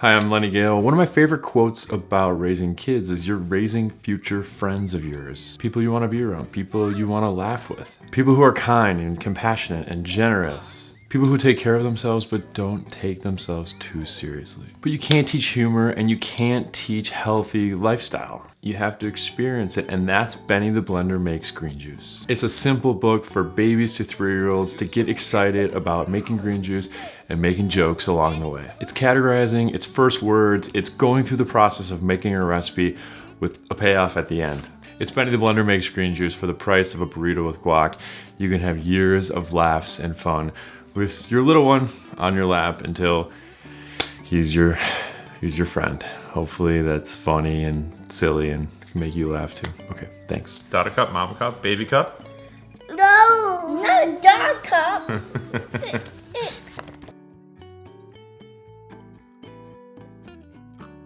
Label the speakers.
Speaker 1: Hi, I'm Lenny Gale. One of my favorite quotes about raising kids is you're raising future friends of yours. People you want to be around, people you want to laugh with, people who are kind and compassionate and generous. People who take care of themselves but don't take themselves too seriously. But you can't teach humor and you can't teach healthy lifestyle. You have to experience it and that's Benny the Blender Makes Green Juice. It's a simple book for babies to three-year-olds to get excited about making green juice and making jokes along the way. It's categorizing, it's first words, it's going through the process of making a recipe with a payoff at the end. It's Benny the Blender Makes Green Juice for the price of a burrito with guac. You can have years of laughs and fun with your little one on your lap until he's your he's your friend. Hopefully that's funny and silly and can make you laugh too. Okay, thanks. Daughter cup, mama cup, baby cup?
Speaker 2: No, not a dog cup.